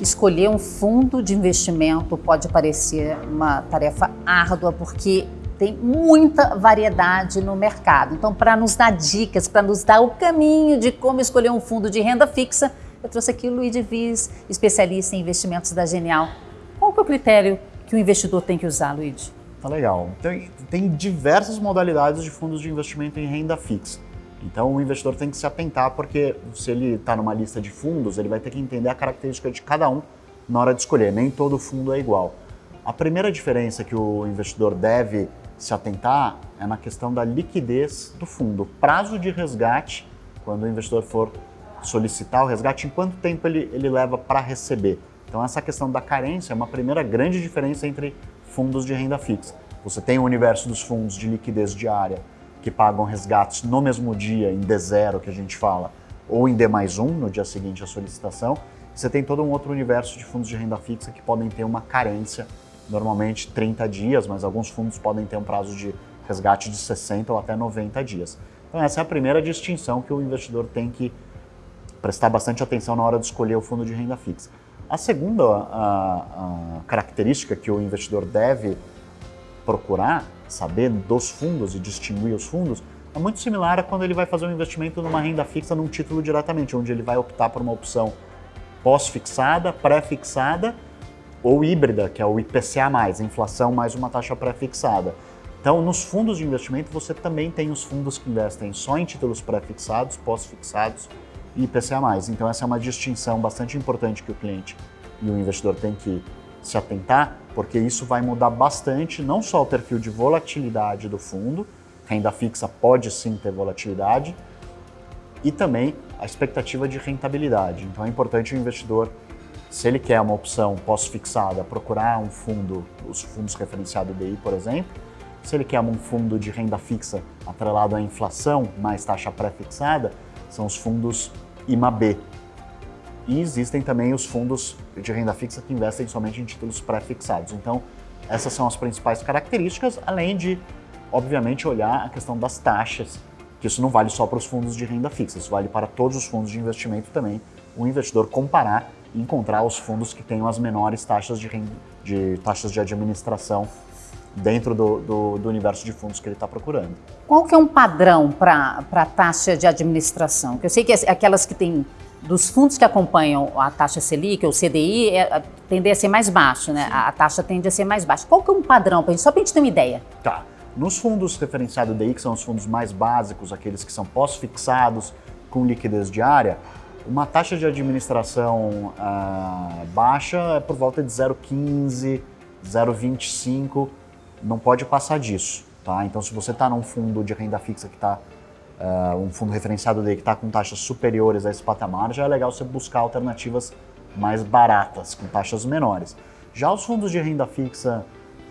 escolher um fundo de investimento pode parecer uma tarefa árdua, porque tem muita variedade no mercado. Então, para nos dar dicas, para nos dar o caminho de como escolher um fundo de renda fixa, eu trouxe aqui o Luiz Viz, especialista em investimentos da Genial. Qual é o critério que o investidor tem que usar, Luiz? Tá legal. Tem, tem diversas modalidades de fundos de investimento em renda fixa. Então o investidor tem que se atentar porque se ele está numa lista de fundos, ele vai ter que entender a característica de cada um na hora de escolher. Nem todo fundo é igual. A primeira diferença que o investidor deve se atentar é na questão da liquidez do fundo. Prazo de resgate, quando o investidor for solicitar o resgate, em quanto tempo ele, ele leva para receber. Então essa questão da carência é uma primeira grande diferença entre fundos de renda fixa. Você tem o universo dos fundos de liquidez diária, que pagam resgates no mesmo dia, em D0 que a gente fala, ou em D mais 1, no dia seguinte à solicitação. Você tem todo um outro universo de fundos de renda fixa que podem ter uma carência, normalmente 30 dias, mas alguns fundos podem ter um prazo de resgate de 60 ou até 90 dias. Então essa é a primeira distinção que o investidor tem que prestar bastante atenção na hora de escolher o fundo de renda fixa. A segunda a, a característica que o investidor deve procurar saber dos fundos e distinguir os fundos é muito similar a quando ele vai fazer um investimento numa renda fixa num título diretamente, onde ele vai optar por uma opção pós-fixada, pré-fixada ou híbrida, que é o IPCA+, inflação mais uma taxa pré-fixada. Então, nos fundos de investimento, você também tem os fundos que investem só em títulos pré-fixados, pós-fixados e IPCA+. Então essa é uma distinção bastante importante que o cliente e o investidor tem que se atentar, porque isso vai mudar bastante não só o perfil de volatilidade do fundo, renda fixa pode sim ter volatilidade, e também a expectativa de rentabilidade. Então é importante o investidor, se ele quer uma opção pós-fixada, procurar um fundo, os fundos referenciados DI, por exemplo, se ele quer um fundo de renda fixa atrelado à inflação, mais taxa pré-fixada, são os fundos IMAB. E existem também os fundos de renda fixa que investem somente em títulos pré-fixados. Então, essas são as principais características, além de, obviamente, olhar a questão das taxas, que isso não vale só para os fundos de renda fixa, isso vale para todos os fundos de investimento também. O investidor comparar e encontrar os fundos que tenham as menores taxas de, renda, de taxas de administração dentro do, do, do, universo de fundos que ele está procurando. Qual que é um padrão para a taxa de administração? Eu sei que aquelas que têm, dos fundos que acompanham a taxa Selic, ou CDI, é, tende a ser mais baixo, né? A, a, taxa tende a ser mais baixa. Qual que é um padrão, pra gente, só para a gente ter uma ideia? Tá. Nos fundos referenciados DI, que são os fundos mais básicos, aqueles que são pós-fixados, com liquidez diária, uma taxa de administração uh, baixa é por volta de 0,15, 0,25 não pode passar disso. Tá? Então, se você está num fundo de renda fixa que está, uh, um fundo referenciado dele que está com taxas superiores a esse patamar, já é legal você buscar alternativas mais baratas, com taxas menores. Já os fundos de renda fixa,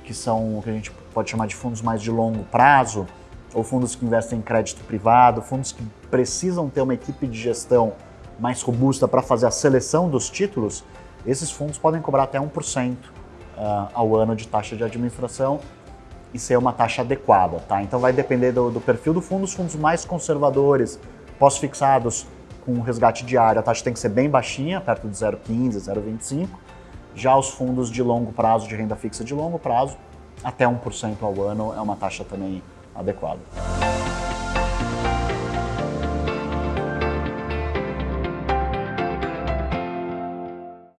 que são o que a gente pode chamar de fundos mais de longo prazo, ou fundos que investem em crédito privado, fundos que precisam ter uma equipe de gestão mais robusta para fazer a seleção dos títulos, esses fundos podem cobrar até 1% uh, ah, ao ano de taxa de administração e ser uma taxa adequada, tá? Então vai depender do, do perfil do fundo, os fundos mais conservadores, pós-fixados com resgate diário, a taxa tem que ser bem baixinha, perto de 0,15, 0,25. Já os fundos de longo prazo, de renda fixa de longo prazo, até 1% ao ano é uma taxa também adequada.